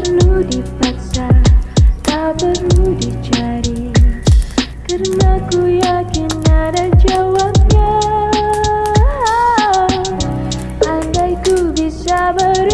perlu dipaksa Tak perlu dicari. Karena ku yakin ada jawabnya Andai ku bisa beri